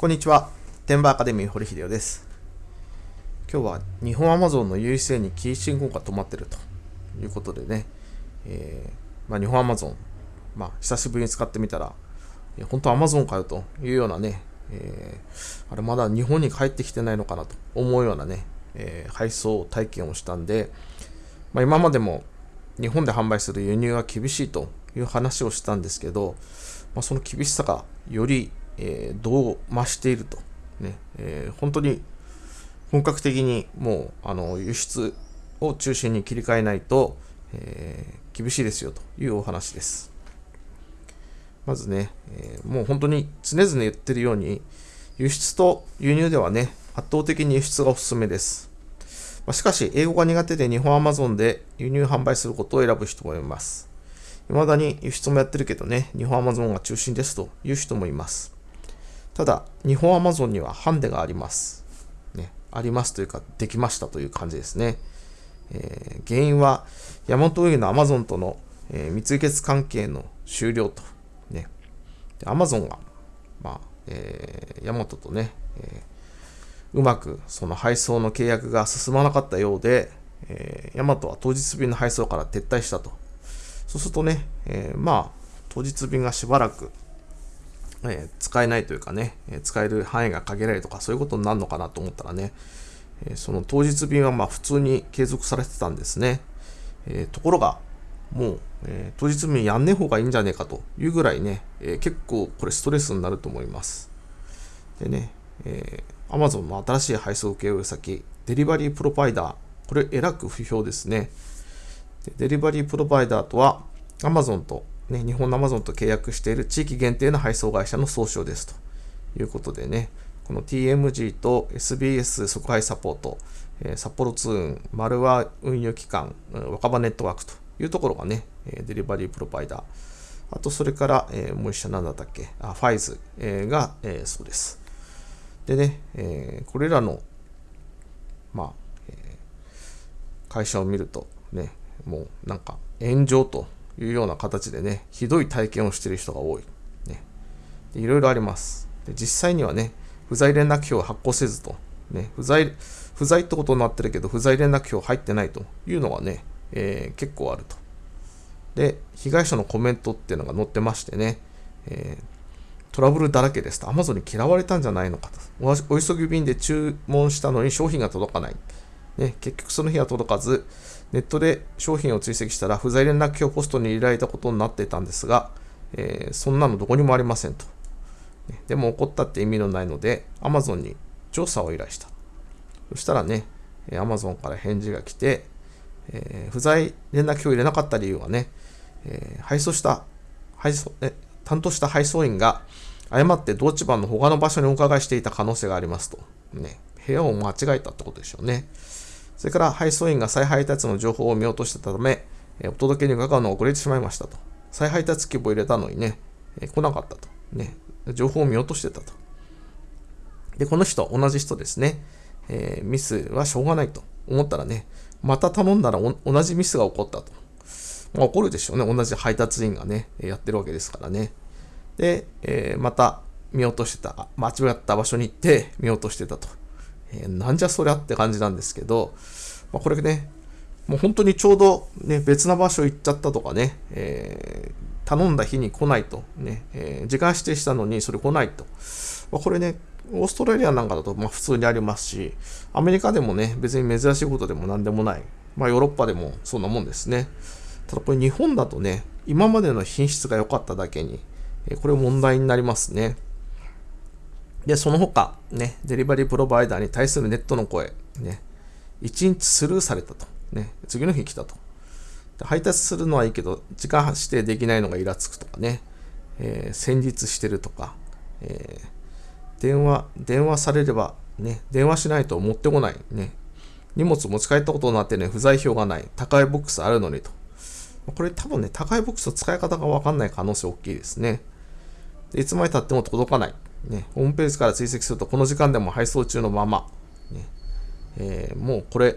こんにちは。天馬アカデミー堀秀夫です。今日は日本アマゾンの優位性にキー信号が止まってると。いうことでね、えーまあ、日本アマゾン、まあ、久しぶりに使ってみたら、本当アマゾンかよというようなね、えーあれまだ日本に帰ってきてないのかなと。思うようなね、えー配送体験をしたんで、まあ、今までも日本で販売する輸入は厳しいという話をしたんですけど、まあ、その厳しさがより、えどう増していると、ねえ本当に本格的にもうあの輸出を中心に切り替えないと、えー厳しいですよというお話です。まずね、えーもう本当に常々言ってるように、輸出と輸入ではね、圧倒的に輸出がおすすめです。まあしかし、英語が苦手で日本アマゾンで輸入販売することを選ぶ人もいます。未だに輸出もやってるけどね、日本アマゾンが中心ですという人もいます。ただ、日本アマゾンにはハンデがあります。ね、ありますというか、できましたという感じですね。えー原因は、ヤマト運輸のアマゾンとの、えー蜜月関係の終了と。ね、アマゾンが、まあ、えーヤマトとね、えーうまくその配送の契約が進まなかったようで、えーヤマトは当日便の配送から撤退したと。そうするとね、えーまあ、当日便がしばらく、えー使えないというかね、え使える範囲が限られるとか、そういうことになるのかなと思ったらね、えーその当日便はまあ普通に継続されてたんですね。えーところが、もう、えー当日便やんねえ方がいいんじゃねえかというぐらいね、えー結構これストレスになると思います。でね、えー、Amazon の新しい配送請負先、デリバリープロバイダー、これえらく不評ですね。デリバリープロバイダーとは、Amazon と、ね、日本の Amazon と契約している地域限定の配送会社の総称ですということでね、この TMG と SBS 即配サポート、えー札幌通運、丸和運輸機関、若葉ネットワークというところがね、デリバリープロバイダー。あと、それから、えーもう一社なんだったっけ、あファイズ、えーが、えーそうです。でね、えこれらの、まあ、え会社を見ると、ね、もうなんか炎上というような形でね、ひどい体験をしている人が多い。ね、いろいろあります。で実際にはね、不在連絡票を発行せずと、ね、不在、不在ってことになってるけど、不在連絡票入ってないというのがね、えー結構あると。で、被害者のコメントっていうのが載ってましてね、えートラブルだらけですと、Amazon に嫌われたんじゃないのかと。おお急ぎ便で注文したのに商品が届かない。ね、結局その日は届かず、ネットで商品を追跡したら不在連絡票ポストに入れられたことになっていたんですが、えーそんなのどこにもありませんと。でも怒ったって意味のないので、Amazon に調査を依頼した。そしたらね、え Amazon から返事が来て、えー不在連絡票を入れなかった理由はね、えー配送した配送、え担当した配送員が誤って同地盤の他の場所にお伺いしていた可能性がありますと。ね、部屋を間違えたってことでしょうね。それから配送員が再配達の情報を見落としてたため、お届けに伺うのが遅れてしまいましたと。再配達希望を入れたのにね、来なかったと。ね、情報を見落としてたと。で、この人、同じ人ですね。えーミスはしょうがないと思ったらね、また頼んだら同じミスが起こったと。まあ、起こるでしょうね。同じ配達員がね、やってるわけですからね。で、えーまた見落としてた、間違った場所に行って見落としてたと。えーなんじゃそりゃって感じなんですけど、まあ、これね、もう本当にちょうど、ね、別な場所行っちゃったとかね、えー頼んだ日に来ないと、ねえー時間指定したのにそれ来ないと。まあ、これね、オーストラリアなんかだとま普通にありますし、アメリカでもね、別に珍しいことでも何でもない。まあヨーロッパでもそんなもんですね。ただこれ日本だとね、今までの品質が良かっただけに、これ問題になりますね。で、その他、ね、デリバリープロバイダーに対するネットの声、ね、1日スルーされたと。ね、次の日来たと。配達するのはいいけど、時間指定できないのがイラつくとかね、えー戦術してるとか、えー電話、電話されれば、ね、電話しないと持ってこない、ね、荷物持ち帰ったことになってね、不在票がない、高いボックスあるのにと。これ多分ね、高いボックスの使い方がわかんない可能性大きいですね。でいつまで経っても届かない。ね、ホームページから追跡すると、この時間でも配送中のまま。ねえーもうこれ、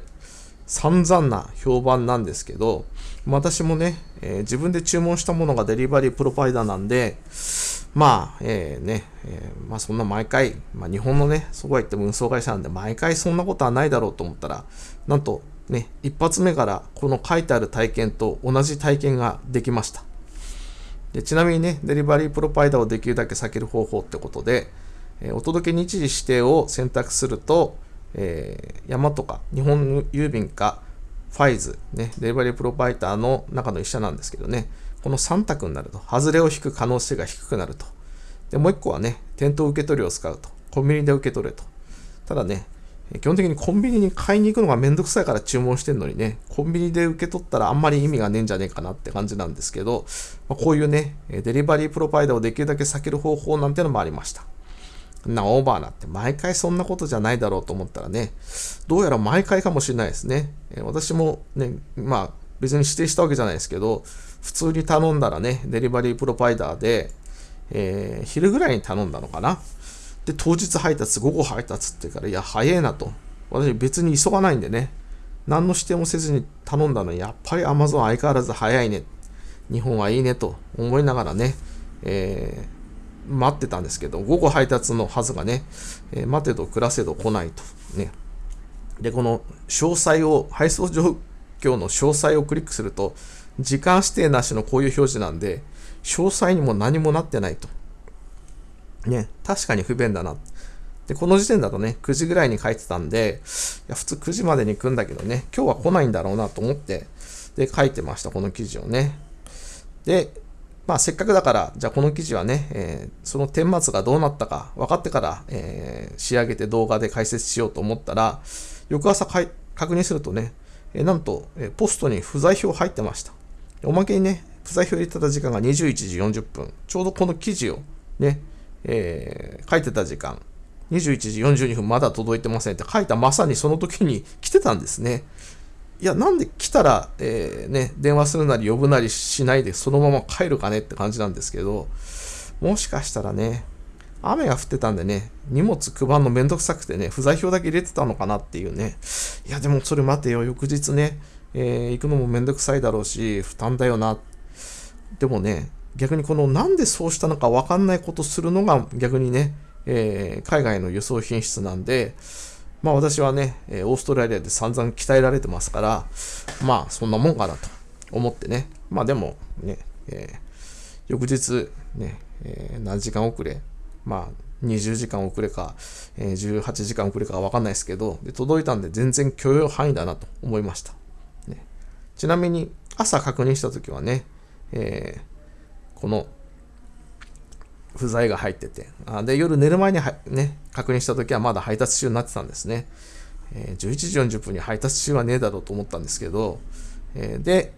散々な評判なんですけど、私もね、えー自分で注文したものがデリバリープロバイダーなんで、まあ、えー、ね、えー、まあそんな毎回、まあ日本のね、そうは言っても運送会社なんで毎回そんなことはないだろうと思ったら、なんとね、一発目からこの書いてある体験と同じ体験ができました。でちなみにね、デリバリープロパイダーをできるだけ避ける方法ってことで、え、お届け日時指定を選択すると、えー、山とか日本郵便かファイズ、ね、デリバリープロバイターの中の一社なんですけどね、この3択になると、外れを引く可能性が低くなると。で、もう1個はね、店頭受け取りを使うと。コンビニで受け取れと。ただね、基本的にコンビニに買いに行くのがめんどくさいから注文してんのにね、コンビニで受け取ったらあんまり意味がねえんじゃねえかなって感じなんですけど、ま、こういうね、デリバリープロバイダーをできるだけ避ける方法なんてのもありました。な、オーバーなって毎回そんなことじゃないだろうと思ったらね、どうやら毎回かもしれないですね。私もね、まあ別に指定したわけじゃないですけど、普通に頼んだらね、デリバリープロバイダーで、えー、昼ぐらいに頼んだのかな。で、当日配達、午後配達って言うから、いや、早いなと。私別に急がないんでね、何の指定もせずに頼んだのに、やっぱり Amazon 相変わらず早いね。日本はいいねと思いながらね、えー、待ってたんですけど、午後配達のはずがね、えー、待てど暮らせど来ないと。ね。で、この詳細を、配送状況の詳細をクリックすると、時間指定なしのこういう表示なんで、詳細にも何もなってないと。ね、確かに不便だな。で、この時点だとね、9時ぐらいに書いてたんで、いや、普通9時までに行くんだけどね、今日は来ないんだろうなと思って、で、書いてました、この記事をね。で、まあ、せっかくだから、じゃあこの記事はね、えー、その顛末がどうなったか分かってから、えー、仕上げて動画で解説しようと思ったら、翌朝かい確認するとね、えー、なんと、えポストに不在票入ってました。おまけにね、不在票入れてた時間が21時40分。ちょうどこの記事をね、えー、書いてた時間、21時42分まだ届いてませんって書いたまさにその時に来てたんですね。いや、なんで来たら、えー、ね、電話するなり呼ぶなりしないでそのまま帰るかねって感じなんですけど、もしかしたらね、雨が降ってたんでね、荷物配るのめんどくさくてね、不在票だけ入れてたのかなっていうね。いや、でもそれ待てよ、翌日ね、えー、行くのもめんどくさいだろうし、負担だよな。でもね、逆にこのなんでそうしたのか分かんないことするのが逆にね、えー、海外の輸送品質なんで、まあ私はね、オーストラリアで散々鍛えられてますから、まあそんなもんかなと思ってね、まあでもね、えー、翌日ね、えー、何時間遅れ、まあ20時間遅れか、えー、18時間遅れかわかんないですけどで、届いたんで全然許容範囲だなと思いました。ね、ちなみに朝確認したときはね、えーこの不在が入ってて、あで夜寝る前にはね、確認したときはまだ配達中になってたんですね。えー、11時40分に配達中はねえだろうと思ったんですけど、えー、で、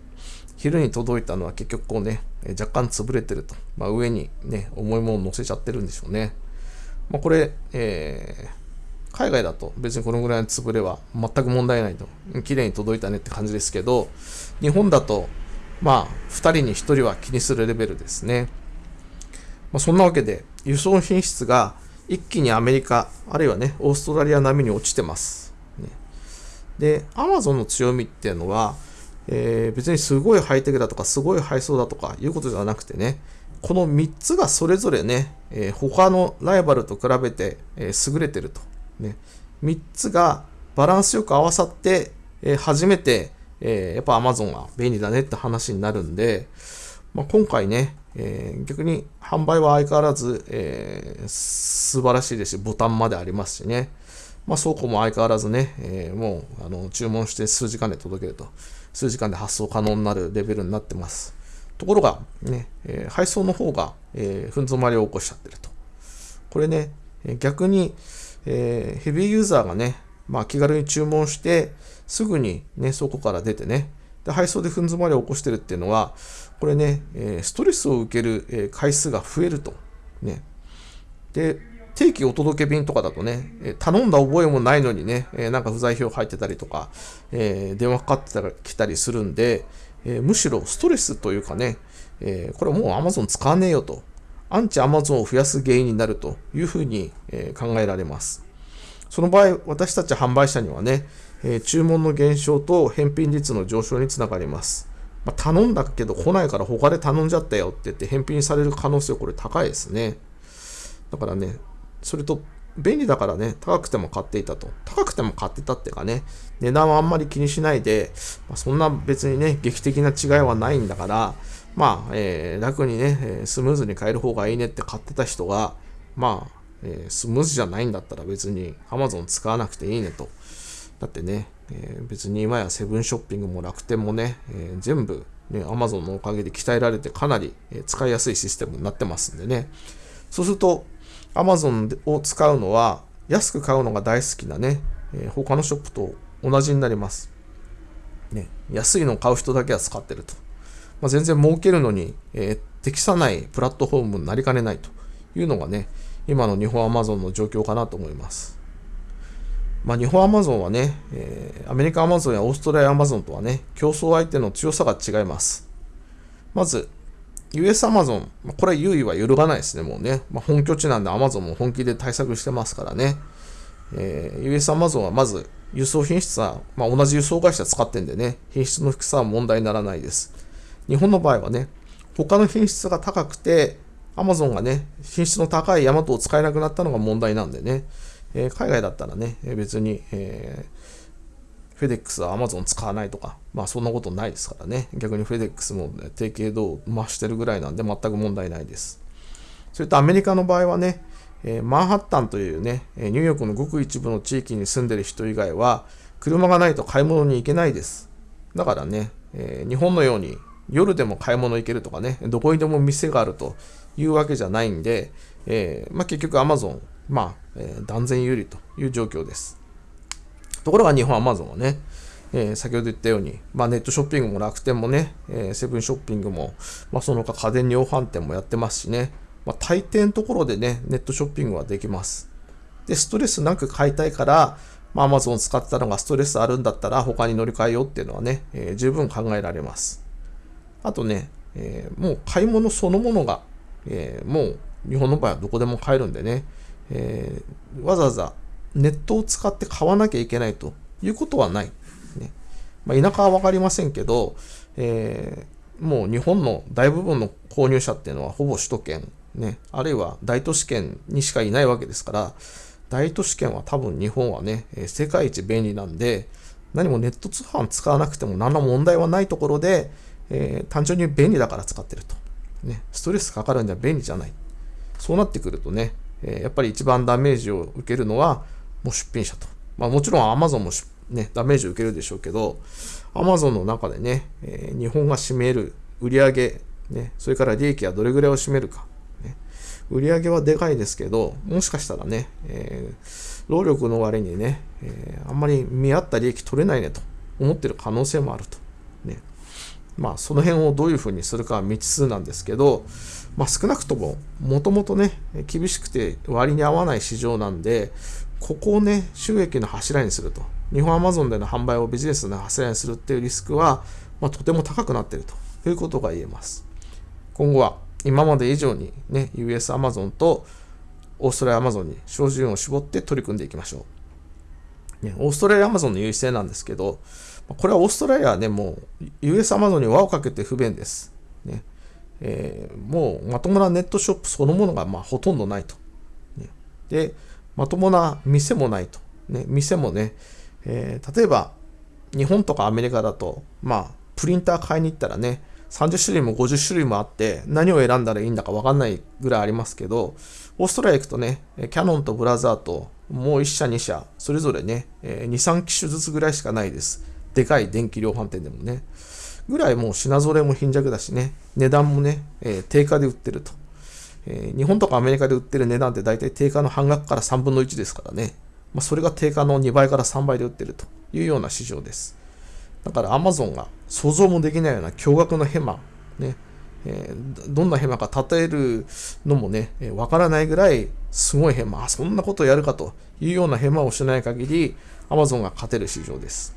昼に届いたのは結局こうね、若干潰れてると。まあ、上にね、重いものを乗せちゃってるんでしょうね。まあ、これ、えー、海外だと別にこのぐらいの潰れは全く問題ないと。綺麗に届いたねって感じですけど、日本だとまあ、2人に1人は気にするレベルですね。まあ、そんなわけで、輸送品質が一気にアメリカ、あるいはね、オーストラリア並みに落ちてます。ね、で、アマゾンの強みっていうのは、えー、別にすごいハイテクだとか、すごい配送だとかいうことじゃなくてね、この3つがそれぞれね、えー、他のライバルと比べて、えー、優れてると。ね、3つがバランスよく合わさって、えー、初めてえー、やっぱ Amazon は便利だねって話になるんで、まあ、今回ね、えー、逆に販売は相変わらず、えー、素晴らしいですし、ボタンまでありますしね、まあ、倉庫も相変わらずね、えー、もうあの注文して数時間で届けると、数時間で発送可能になるレベルになってます。ところが、ね、えー、配送の方が、えー、ふん詰まりを起こしちゃってると。これね、逆に、え、ヘビーユーザーがね、まあ、気軽に注文して、すぐにね、そこから出てね、で配送で踏ん詰まりを起こしてるっていうのは、これね、えストレスを受ける、え回数が増えると。ね。で、定期お届け便とかだとね、え頼んだ覚えもないのにね、えなんか不在票入ってたりとか、え電話かかってきたりするんで、えむしろストレスというかね、えこれもう Amazon 使わねえよと。アンチ Amazon を増やす原因になるというふうに、え考えられます。その場合、私たち販売者にはね、え注文の減少と返品率の上昇につながります。まあ、頼んだけど来ないから他で頼んじゃったよって言って返品される可能性これ高いですね。だからね、それと便利だからね、高くても買っていたと。高くても買ってたっていうかね、値段はあんまり気にしないで、まあ、そんな別にね、劇的な違いはないんだから、まあ、えー、楽にね、スムーズに買える方がいいねって買ってた人が、まあ、えー、スムーズじゃないんだったら別に Amazon 使わなくていいねと。だってね、えー、別に今やセブンショッピングも楽天もね、えー、全部、ね、Amazon のおかげで鍛えられてかなり、え使いやすいシステムになってますんでね。そうすると、Amazon を使うのは安く買うのが大好きなね、え他のショップと同じになります。ね、安いのを買う人だけは使ってると。まあ、全然儲けるのに、え、適さないプラットフォームになりかねないというのがね、今の日本アマゾンの状況かなと思います。まあ、日本アマゾンはね、えー、アメリカアマゾンやオーストラリアアマゾンとはね、競争相手の強さが違います。まず、US アマゾン、これ優位は揺るがないですね、もうね。まあ、本拠地なんでアマゾンも本気で対策してますからね。えー、US アマゾンはまず輸送品質は、まあ、同じ輸送会社使ってんでね、品質の低さは問題にならないです。日本の場合はね、他の品質が高くて、アマゾンがね、品質の高いヤマトを使えなくなったのが問題なんでね、えー、海外だったらね、別に、えー、フェデックスはアマゾン使わないとか、まあそんなことないですからね、逆にフェデックスも、ね、提携度を増してるぐらいなんで全く問題ないです。それとアメリカの場合はね、えー、マンハッタンというね、ニューヨークのごく一部の地域に住んでる人以外は、車がないと買い物に行けないです。だからね、えー、日本のように夜でも買い物行けるとかね、どこにでも店があるというわけじゃないんで、えー、まあ、結局 Amazon、まあ、えー、断然有利という状況です。ところが日本 Amazon はね、えー、先ほど言ったように、まあ、ネットショッピングも楽天もね、えセブンショッピングも、まあ、その他家電量販店もやってますしね、まあ、大抵のところでね、ネットショッピングはできます。で、ストレスなく買いたいから、まあ、Amazon 使ってたのがストレスあるんだったら他に乗り換えようっていうのはね、えー、十分考えられます。あとね、えー、もう買い物そのものが、えー、もう日本の場合はどこでも買えるんでね、えー、わざわざネットを使って買わなきゃいけないということはない。ねまあ、田舎は分かりませんけど、えー、もう日本の大部分の購入者っていうのはほぼ首都圏、ね、あるいは大都市圏にしかいないわけですから、大都市圏は多分日本はね、世界一便利なんで、何もネット通販使わなくても何ら問題はないところで、えー、単純に便利だから使ってると。ね、ストレスかかるんじゃ便利じゃない。そうなってくるとね、え、やっぱり一番ダメージを受けるのは、もう出品者と。まあもちろん Amazon もね、ダメージを受けるでしょうけど、Amazon の中でね、え、日本が占める売上ね、それから利益はどれぐらいを占めるか。ね、売上はでかいですけど、もしかしたらね、えー、労力の割にね、えー、あんまり見合った利益取れないねと思ってる可能性もあると。まあ、その辺をどういうふうにするかは未知数なんですけど、まあ、少なくとも、もともとね、厳しくて割に合わない市場なんで、ここをね、収益の柱にすると。日本アマゾンでの販売をビジネスの柱にするっていうリスクは、まあ、とても高くなっているということが言えます。今後は今まで以上にね、US アマゾンとオーストラリアアマゾンに照準を絞って取り組んでいきましょう。ね、オーストラリアアマゾンの優位性なんですけど、これはオーストラリアはね、もう US アマゾンに輪をかけて不便です。ねえー、もうまともなネットショップそのものがまあほとんどないと。ね、で、まともな店もないと。ね、店もね、えー、例えば日本とかアメリカだと、まあ、プリンター買いに行ったらね、30種類も50種類もあって、何を選んだらいいんだか分かんないぐらいありますけど、オーストラリア行くとね、キャノンとブラザーと、もう1社2社、それぞれね、2、3機種ずつぐらいしかないです。でかい電気量販店でもね。ぐらいもう品揃えも貧弱だしね、値段もね、えー、定価で売ってると、えー、日本とかアメリカで売ってる値段って大体定価の半額から3分の1ですからね。まあ、それが定価の2倍から3倍で売ってるというような市場です。だからアマゾンが想像もできないような驚愕のヘマ、ね、えー、どんなヘマか例えるのもね、わ、えー、からないぐらいすごいヘマ、そんなことやるかというようなヘマをしない限り、アマゾンが勝てる市場です。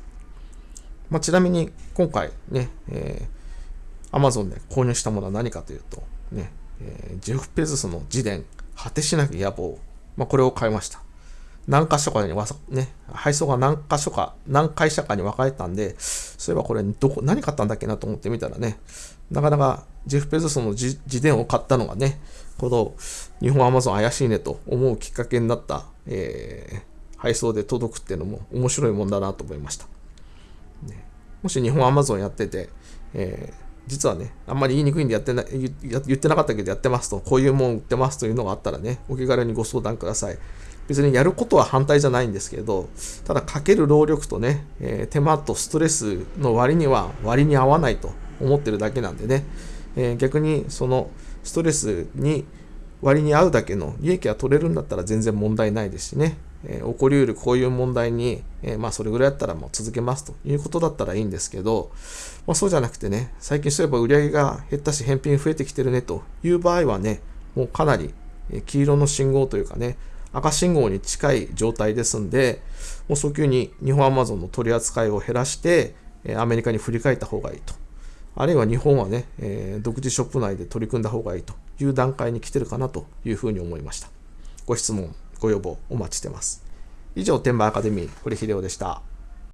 まあ、ちなみに今回ね、えー、Amazon で購入したものは何かというと、ね、えー、ジェフ・ペズスの自伝、果てしなき野望、まあ、これを買いました。何箇所かにわさ、ね、配送が何箇所か、何会社かに分かれたんで、そういえばこれどこ、何買ったんだっけなと思ってみたらね、なかなかジェフ・ペゾスの自伝を買ったのがね、この日本アマゾン怪しいねと思うきっかけになった、えー、配送で届くっていうのも面白いもんだなと思いました。ね、もし日本アマゾンやってて、えー実はね、あんまり言いにくいんでやってな言ってなかったけどやってますと、こういうもん売ってますというのがあったらね、お気軽にご相談ください。別にやることは反対じゃないんですけど、ただかける労力とね、えー、手間とストレスの割には割に合わないと思ってるだけなんでね、えー、逆にそのストレスに割に合うだけの利益が取れるんだったら全然問題ないですしね、えー、起こりうるこういう問題に、え、まあそれぐらいやったらもう続けますということだったらいいんですけど、まあ、そうじゃなくてね、最近そういえば売り上げが減ったし返品増えてきてるねという場合はね、もうかなり黄色の信号というかね、赤信号に近い状態ですんで、もう早急に日本アマゾンの取り扱いを減らして、アメリカに振り返った方がいいと。あるいは日本はね、えー、独自ショップ内で取り組んだ方がいいという段階に来てるかなというふうに思いました。ご質問、ご要望お待ちしてます。以上、天馬アカデミー、堀秀夫でした。